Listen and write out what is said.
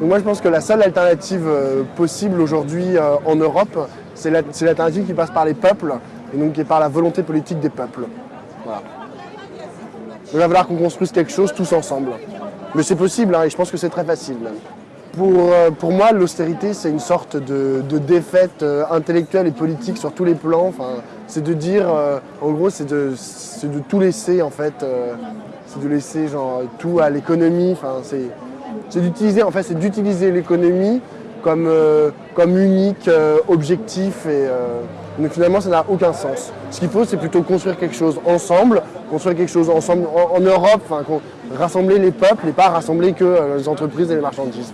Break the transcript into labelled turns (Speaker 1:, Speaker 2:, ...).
Speaker 1: Donc moi je pense que la seule alternative euh, possible aujourd'hui euh, en Europe, c'est l'alternative qui passe par les peuples et donc qui est par la volonté politique des peuples. Il va falloir qu'on construise quelque chose tous ensemble. Mais c'est possible hein, et je pense que c'est très facile. Pour, euh, pour moi, l'austérité, c'est une sorte de, défaite intellectuelle et politique sur tous les plans. Enfin, c'est de dire, en gros, c'est de, de, tout laisser en fait. c'est de laisser genre, tout à l'économie. Enfin, c'est d'utiliser en fait, c'est d'utiliser l'économie comme, euh, comme unique euh, objectif et euh, donc finalement ça n'a aucun sens. Ce qu'il faut c'est plutôt construire quelque chose ensemble, construire quelque chose ensemble en, Europe, rassembler les peuples et pas rassembler que les entreprises et les marchandises.